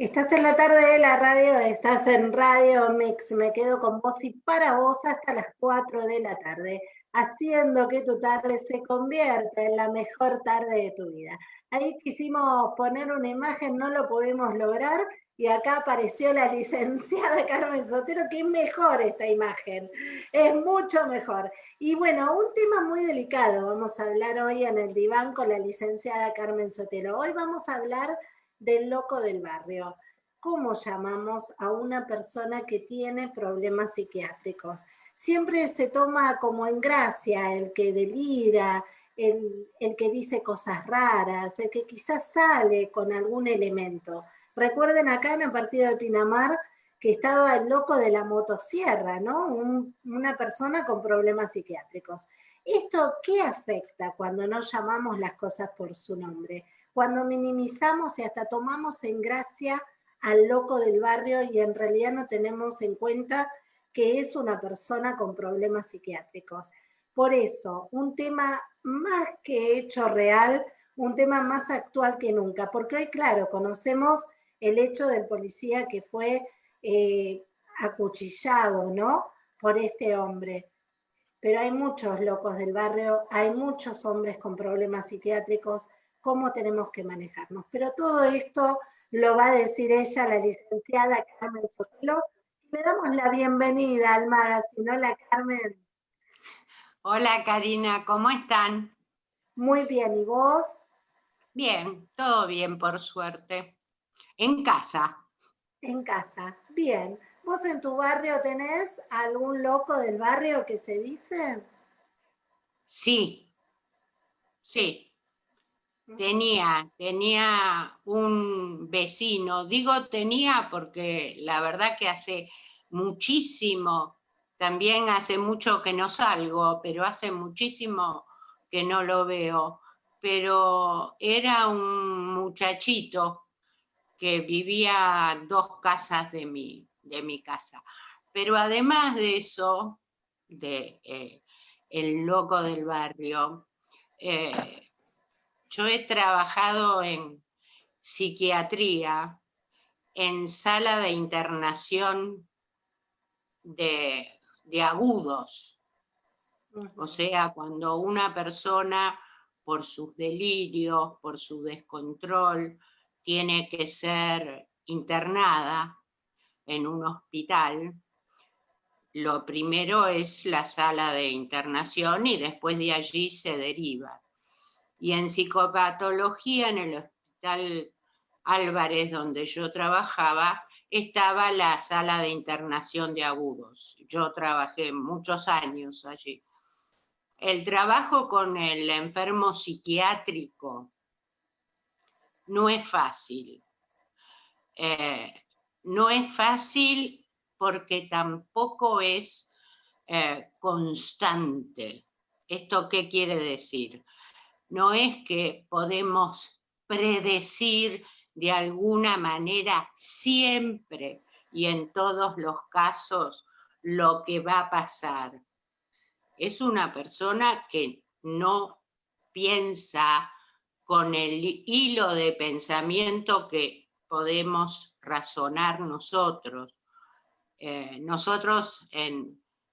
Estás en la tarde de la radio, estás en Radio Mix. Me quedo con vos y para vos hasta las 4 de la tarde, haciendo que tu tarde se convierta en la mejor tarde de tu vida. Ahí quisimos poner una imagen, no lo pudimos lograr, y acá apareció la licenciada Carmen Sotelo, que es mejor esta imagen, es mucho mejor. Y bueno, un tema muy delicado vamos a hablar hoy en el diván con la licenciada Carmen Sotelo. Hoy vamos a hablar del loco del barrio. ¿Cómo llamamos a una persona que tiene problemas psiquiátricos? Siempre se toma como en gracia el que delira, el, el que dice cosas raras, el que quizás sale con algún elemento. Recuerden acá en el partido de Pinamar que estaba el loco de la motosierra, ¿no? una persona con problemas psiquiátricos. ¿Esto qué afecta cuando no llamamos las cosas por su nombre? Cuando minimizamos y hasta tomamos en gracia al loco del barrio y en realidad no tenemos en cuenta que es una persona con problemas psiquiátricos. Por eso, un tema más que hecho real, un tema más actual que nunca, porque hoy, claro, conocemos el hecho del policía que fue eh, acuchillado, ¿no? Por este hombre. Pero hay muchos locos del barrio, hay muchos hombres con problemas psiquiátricos, cómo tenemos que manejarnos. Pero todo esto lo va a decir ella, la licenciada Carmen Sotelo. Le damos la bienvenida al magazine. Hola, Carmen. Hola, Karina, ¿cómo están? Muy bien, ¿y vos? Bien, todo bien, por suerte. En casa. En casa, bien. ¿Vos en tu barrio tenés algún loco del barrio que se dice? Sí, sí, Tenía, tenía un vecino, digo tenía porque la verdad que hace muchísimo, también hace mucho que no salgo, pero hace muchísimo que no lo veo, pero era un muchachito que vivía dos casas de mi, de mi casa. Pero además de eso, de eh, el loco del barrio, eh, yo he trabajado en psiquiatría, en sala de internación de, agudos. O sea, cuando una persona por sus delirios, por su descontrol, tiene que ser internada en un hospital, lo primero es la sala de internación y después de allí se deriva. Y en psicopatología, en el hospital Álvarez, donde yo trabajaba, estaba la sala de internación de agudos. Yo trabajé muchos años allí. El trabajo con el enfermo psiquiátrico no es fácil. Eh, no es fácil porque tampoco es eh, constante. ¿Esto qué quiere decir? No es que podemos predecir de alguna manera siempre y en todos los casos lo que va a pasar. Es una persona que no piensa con el hilo de pensamiento que podemos razonar nosotros. Eh, nosotros,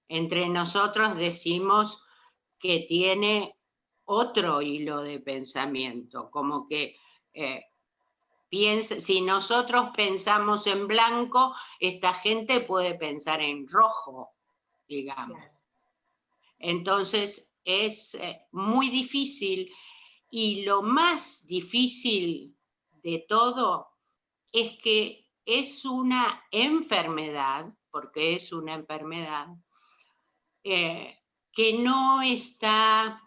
entre nosotros decimos que tiene otro hilo de pensamiento, como que eh, si nosotros pensamos en blanco, esta gente puede pensar en rojo, digamos. Entonces es eh, muy difícil y lo más difícil de todo es que es una enfermedad, porque es una enfermedad, eh, que no está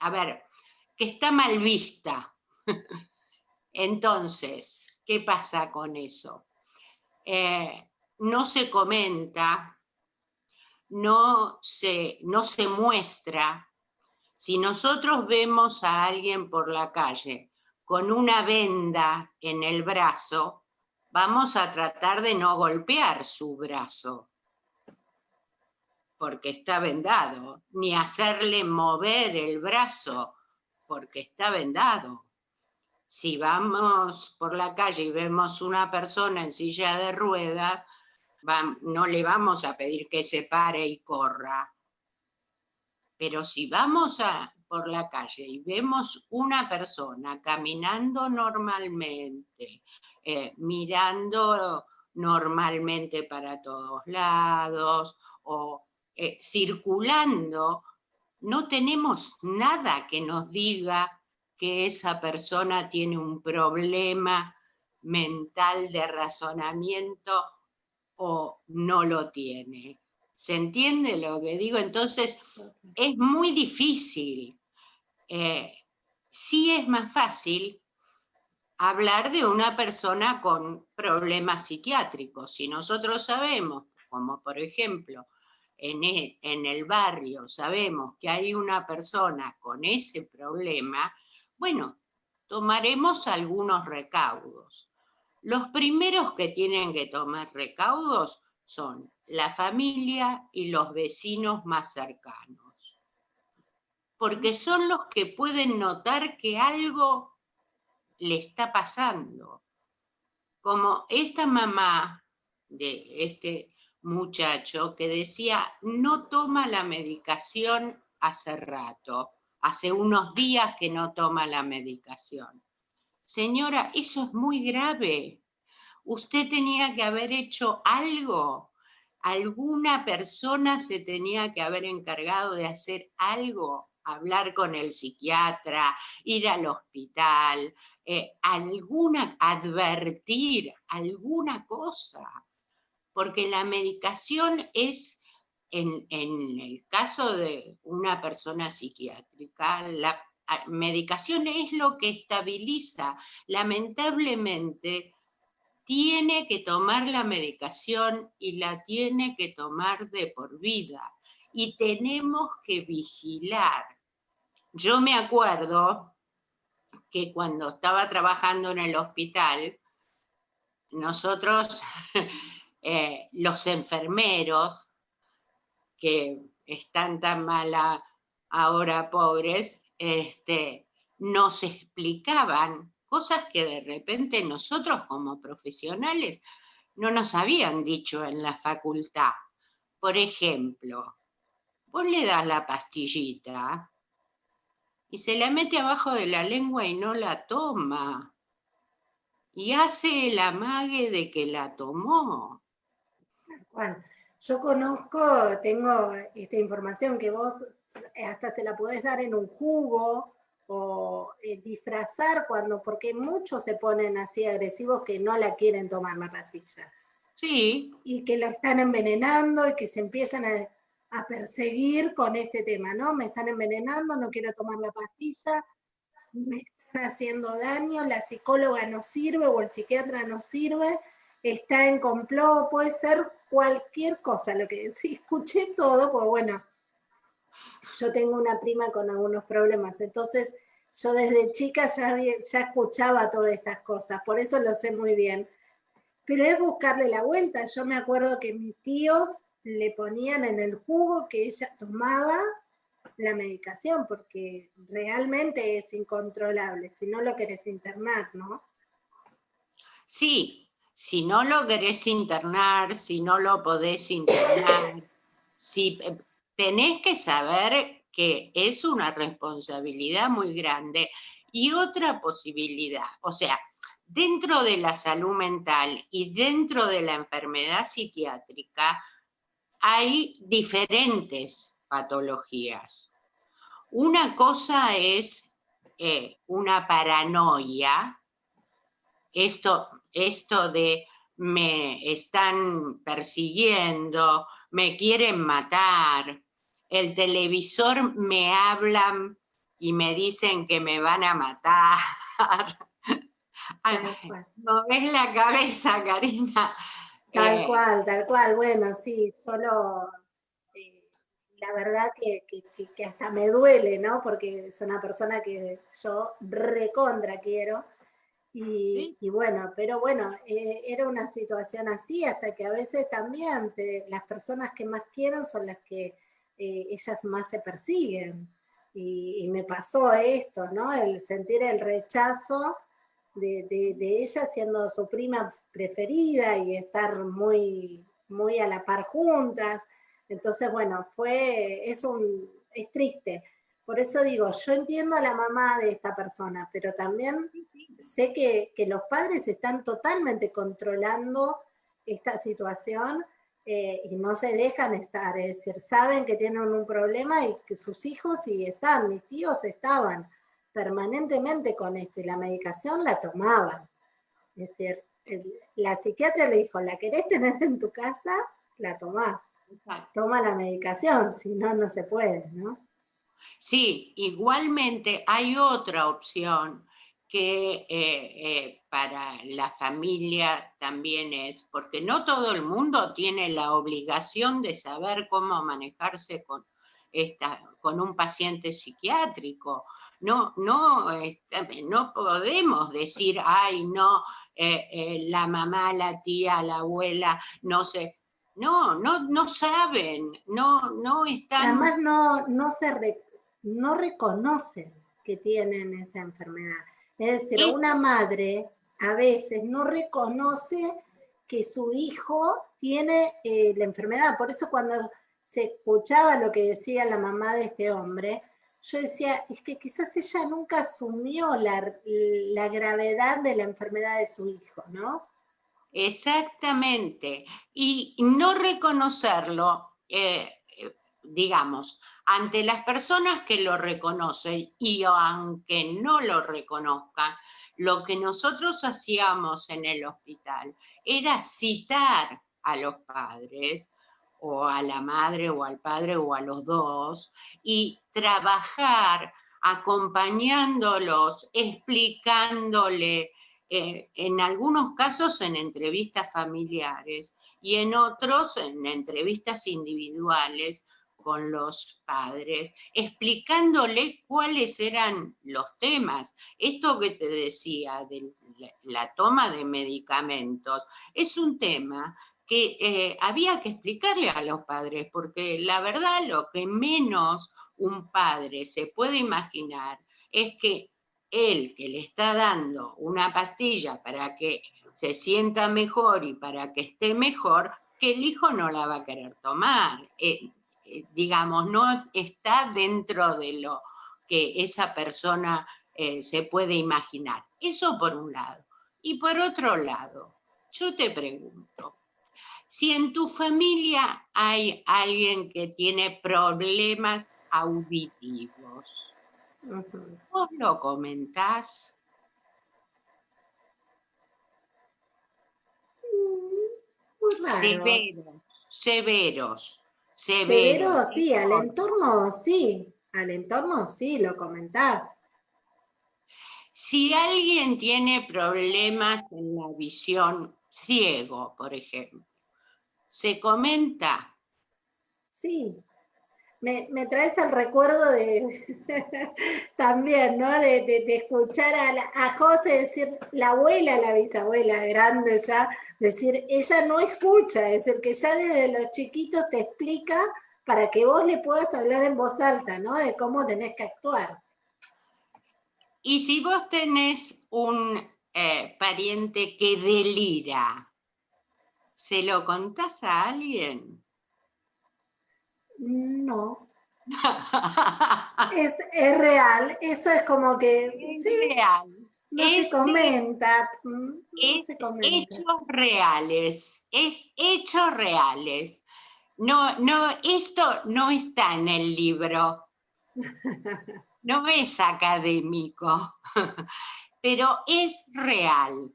a ver, que está mal vista. Entonces, ¿qué pasa con eso? Eh, no se comenta, no se, no se muestra. Si nosotros vemos a alguien por la calle con una venda en el brazo, vamos a tratar de no golpear su brazo porque está vendado, ni hacerle mover el brazo porque está vendado. si vamos por la calle y vemos una persona en silla de ruedas, no le vamos a pedir que se pare y corra. Pero si vamos a, por la calle y vemos una persona caminando normalmente, eh, mirando normalmente para todos lados o eh, circulando, no tenemos nada que nos diga que esa persona tiene un problema mental de razonamiento o no lo tiene. ¿Se entiende lo que digo? Entonces, es muy difícil. Eh, sí es más fácil hablar de una persona con problemas psiquiátricos. Si nosotros sabemos, como por ejemplo, en e, en el barrio sabemos que hay una persona con ese problema, bueno, tomaremos algunos recaudos. Los primeros que tienen que tomar recaudos son la familia y los vecinos más cercanos, porque son los que pueden notar que algo le está pasando. Como esta mamá de este muchacho que decía, no toma la medicación hace rato, hace unos días que no toma la medicación. Señora, eso es muy grave. Usted tenía que haber hecho algo. Alguna persona se tenía que haber encargado de hacer algo, hablar con el psiquiatra, ir al hospital, eh, alguna, advertir alguna cosa. Porque la medicación es en, el caso de una persona psiquiátrica, la medicación es lo que estabiliza. Lamentablemente, tiene que tomar la medicación y la tiene que tomar de por vida. Y tenemos que vigilar. Yo me acuerdo que cuando estaba trabajando en el hospital, nosotros, eh, los enfermeros, que están tan mala ahora pobres, este, nos explicaban cosas que de repente nosotros como profesionales no nos habían dicho en la facultad. Por ejemplo, vos le das la pastillita y se la mete abajo de la lengua y no la toma. Y hace el amague de que la tomó. Yo conozco, tengo esta información que vos hasta se la podés dar en un jugo o eh, disfrazar cuando, porque muchos se ponen así agresivos que no la quieren tomar la pastilla. Sí. Y que la están envenenando y que se empiezan a, a perseguir con este tema, ¿no? Me están envenenando, no quiero tomar la pastilla, me están haciendo daño, la psicóloga no sirve o el psiquiatra no sirve, está en complot, puede ser cualquier cosa, lo que sí, escuché todo, pues bueno, yo tengo una prima con algunos problemas, entonces yo desde chica ya, ya escuchaba todas estas cosas, por eso lo sé muy bien. Pero es buscarle la vuelta, yo me acuerdo que mis tíos le ponían en el jugo que ella tomaba la medicación, porque realmente es incontrolable, si no lo querés internar, ¿no? Sí, si no lo querés internar, si no lo podés internar, si tenés que saber que es una responsabilidad muy grande y otra posibilidad, o sea, dentro de la salud mental y dentro de la enfermedad psiquiátrica hay diferentes patologías. Una cosa es eh, una paranoia, esto esto de me están persiguiendo, me quieren matar, el televisor me hablan y me dicen que me van a matar. no ves la cabeza, Karina. Tal eh, cual, tal cual. Bueno, sí, solo eh, la verdad que, que, hasta me duele, ¿no? Porque es una persona que yo recontra quiero y, bueno, pero bueno, eh, era una situación así hasta que a veces también las personas que más quieren son las que eh, ellas más se persiguen. Y, me pasó esto, ¿no? El sentir el rechazo de, ella siendo su prima preferida y estar muy, muy a la par juntas. Entonces, bueno, fue, es, un, es triste. Por eso digo, yo entiendo a la mamá de esta persona, pero también sé que, que los padres están totalmente controlando esta situación eh, y no se dejan estar, es decir, saben que tienen un problema y que sus hijos sí están, mis tíos estaban permanentemente con esto y la medicación la tomaban. Es decir, la psiquiatra le dijo, ¿la querés tener en tu casa? La tomás. Toma la medicación, si no, no se puede, ¿no? Sí, igualmente hay otra opción que eh, eh, para la familia también es, porque no todo el mundo tiene la obligación de saber cómo manejarse con, esta, con un paciente psiquiátrico. No, no, este, no podemos decir, ay, no, eh, la mamá, la tía, la abuela, no sé. No, no, no saben, no, no están. Además no, no se no reconocen que tienen esa enfermedad. Es decir, una madre a veces no reconoce que su hijo tiene eh, la enfermedad. Por eso cuando se escuchaba lo que decía la mamá de este hombre, yo decía, es que quizás ella nunca asumió la, gravedad de la enfermedad de su hijo, ¿no? Exactamente. Y no reconocerlo, eh, eh, digamos, ante las personas que lo reconocen y aunque no lo reconozcan, lo que nosotros hacíamos en el hospital era citar a los padres o a la madre o al padre o a los dos y trabajar acompañándolos, explicándole, eh, en algunos casos en entrevistas familiares y en otros en entrevistas individuales, con los padres, explicándole cuáles eran los temas. Esto que te decía de la toma de medicamentos es un tema que eh, había que explicarle a los padres, porque la verdad lo que menos un padre se puede imaginar es que él que le está dando una pastilla para que se sienta mejor y para que esté mejor, que el hijo no la va a querer tomar. Eh, digamos, no está dentro de lo que esa persona eh, se puede imaginar. Eso por un lado. Y por otro lado, yo te pregunto, si en tu familia hay alguien que tiene problemas auditivos, ¿vos lo comentás? Mm, severos, severos. Severo, sí, al entorno sí, al entorno sí, lo comentás. Si alguien tiene problemas en la visión ciego, por ejemplo, ¿se comenta? Sí, me, traes el recuerdo de también, ¿no? De, escuchar a, a José decir, la abuela, la bisabuela, grande ya, decir, ella no escucha, es el que ya desde los chiquitos te explica para que vos le puedas hablar en voz alta, ¿no? De cómo tenés que actuar. Y si vos tenés un eh, pariente que delira, ¿se lo contás a alguien? No. es, real, eso es como que... Es real. No se comenta. Mm, es hechos reales, es hechos reales. No, no, esto no está en el libro. No es académico, pero es real.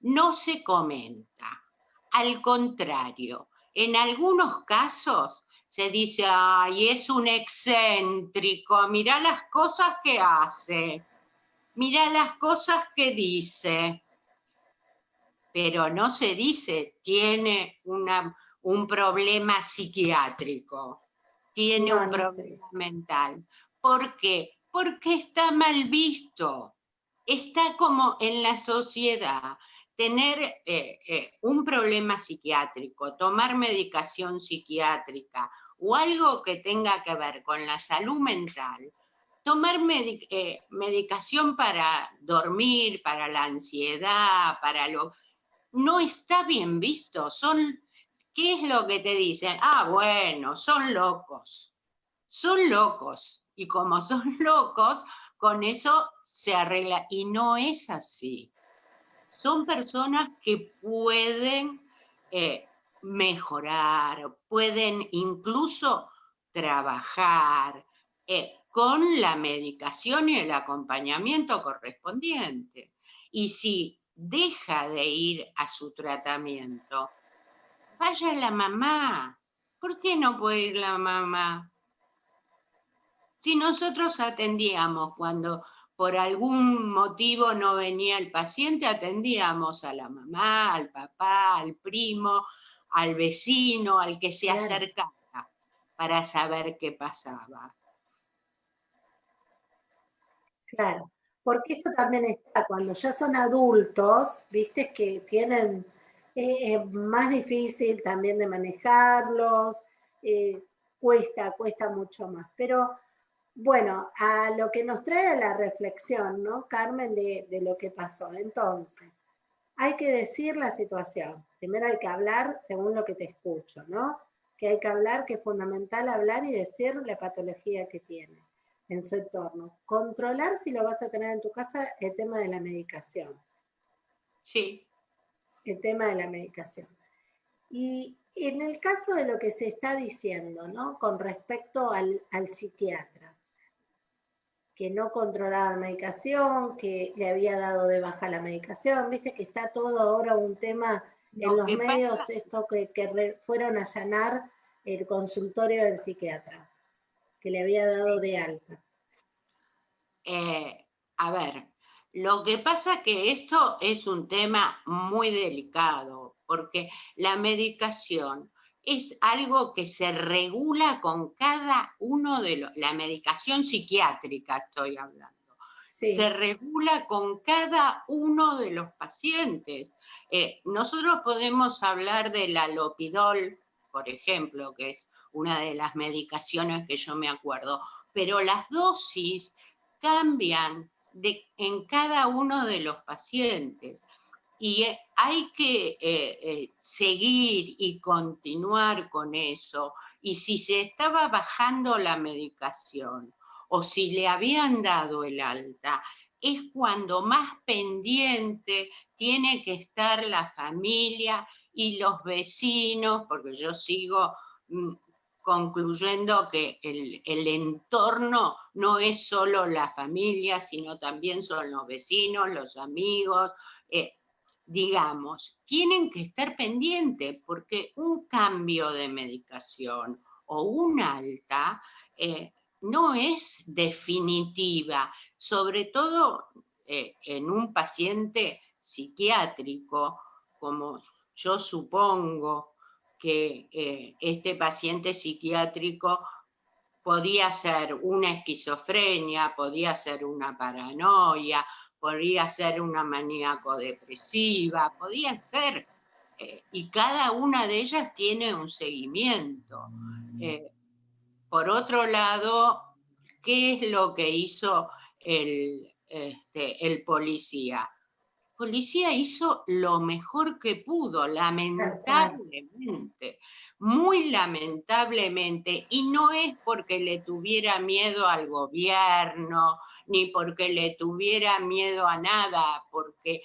No se comenta. Al contrario, en algunos casos se dice, ay, es un excéntrico, mira las cosas que hace mira las cosas que dice, pero no se dice tiene un problema psiquiátrico, tiene un problema mental. ¿Por qué? Porque está mal visto, está como en la sociedad. Tener eh, eh, un problema psiquiátrico, tomar medicación psiquiátrica o algo que tenga que ver con la salud mental, tomar eh, medicación para dormir, para la ansiedad, para lo... No está bien visto. Son, ¿Qué es lo que te dicen? Ah, bueno, son locos. Son locos. Y como son locos, con eso se arregla. Y no es así. Son personas que pueden eh, mejorar, pueden incluso trabajar eh, con la medicación y el acompañamiento correspondiente. Y si deja de ir a su tratamiento, vaya la mamá. ¿Por qué no puede ir la mamá? Si nosotros atendíamos cuando por algún motivo no venía el paciente, atendíamos a la mamá, al papá, al primo, al vecino, al que se acercaba para saber qué pasaba. Claro, porque esto también está, cuando ya son adultos, viste que tienen, eh, es más difícil también de manejarlos, eh, cuesta, cuesta mucho más. Pero bueno, a lo que nos trae la reflexión, ¿no, Carmen, de, de lo que pasó. Entonces, hay que decir la situación. Primero hay que hablar según lo que te escucho, ¿no? Que hay que hablar, que es fundamental hablar y decir la patología que tiene en su entorno. Controlar si lo vas a tener en tu casa el tema de la medicación. Sí. El tema de la medicación. Y en el caso de lo que se está diciendo, ¿no? Con respecto al, al psiquiatra, que no controlaba la medicación, que le había dado de baja la medicación, viste que está todo ahora un tema en los medios, esto que, que fueron a allanar el consultorio del psiquiatra que le había dado de alta? Eh, a ver, lo que pasa que esto es un tema muy delicado, porque la medicación es algo que se regula con cada uno de los, la medicación psiquiátrica estoy hablando, se regula con cada uno de los pacientes. Eh, nosotros podemos hablar del alopidol, por ejemplo, que es una de las medicaciones que yo me acuerdo, pero las dosis cambian de, en cada uno de los pacientes y eh, hay que eh, eh, seguir y continuar con eso. Y si se estaba bajando la medicación o si le habían dado el alta, es cuando más pendiente tiene que estar la familia y los vecinos, porque yo sigo mm, concluyendo que el, entorno no es solo la familia, sino también son los vecinos, los amigos, digamos, tienen que estar pendientes porque un cambio de medicación o un alta eh, no es definitiva, sobre todo eh, en un paciente psiquiátrico como yo supongo que eh, este paciente psiquiátrico podía ser una esquizofrenia, podía ser una paranoia, podría ser una maníaco depresiva, podía ser, eh, y cada una de ellas tiene un seguimiento. Eh, por otro lado, ¿qué es lo que hizo el, este, el policía? policía hizo lo mejor que pudo, lamentablemente, muy lamentablemente, y no es porque le tuviera miedo al gobierno, ni porque le tuviera miedo a nada, porque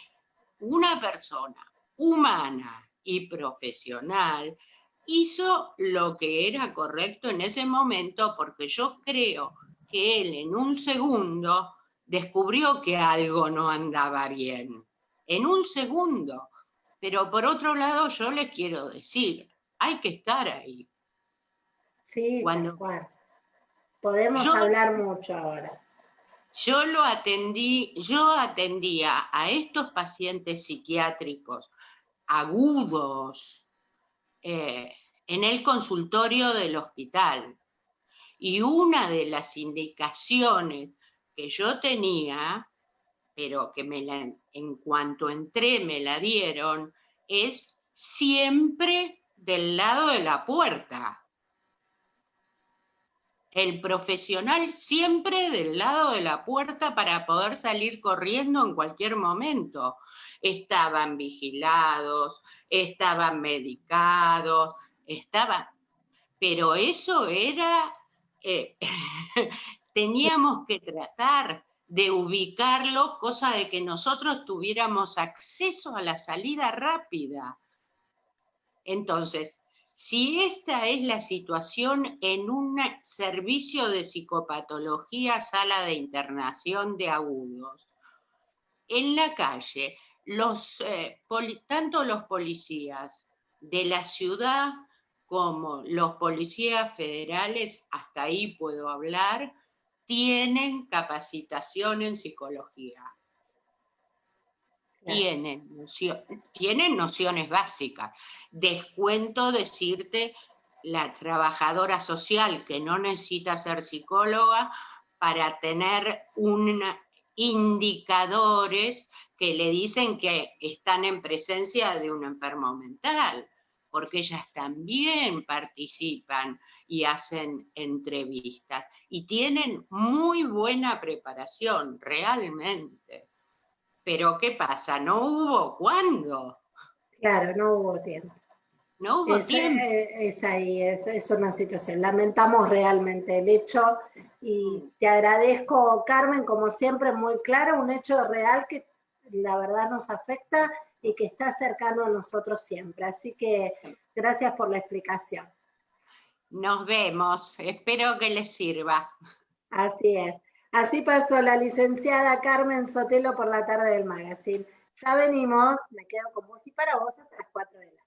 una persona humana y profesional hizo lo que era correcto en ese momento, porque yo creo que él en un segundo descubrió que algo no andaba bien en un segundo. Pero por otro lado, yo les quiero decir, hay que estar ahí. Sí, Cuando, podemos hablar mucho ahora. Yo lo atendí, yo atendía a estos pacientes psiquiátricos agudos eh, en el consultorio del hospital. Y una de las indicaciones que yo tenía pero que me la, en cuanto entré me la dieron, es siempre del lado de la puerta. el profesional siempre del lado de la puerta para poder salir corriendo en cualquier momento. Estaban vigilados, estaban medicados, estaban... Pero eso era... Eh, teníamos que tratar de ubicarlo, cosa de que nosotros tuviéramos acceso a la salida rápida. Entonces, si esta es la situación en un servicio de psicopatología, sala de internación de agudos, en la calle, eh, tanto los policías de la ciudad como los policías federales, hasta ahí puedo hablar, tienen capacitación en psicología. Tienen, tienen nociones básicas descuento decirte la trabajadora social que no necesita ser psicóloga para tener un, indicadores que le dicen que están en presencia de un enfermo mental, porque ellas también participan y hacen entrevistas y tienen muy buena preparación, realmente. Pero ¿qué pasa? ¿No hubo cuándo? Claro, no hubo tiempo. No hubo tiempo. Es, ahí, es, una situación. Lamentamos realmente el hecho y te agradezco, Carmen, como siempre, muy claro, un hecho real que la verdad nos afecta y que está cercano a nosotros siempre. Así que gracias por la explicación. Nos vemos, espero que les sirva. Así es. Así pasó la licenciada Carmen Sotelo por la tarde del magazine. Ya venimos, me quedo con vos y para vos hasta las 4 de la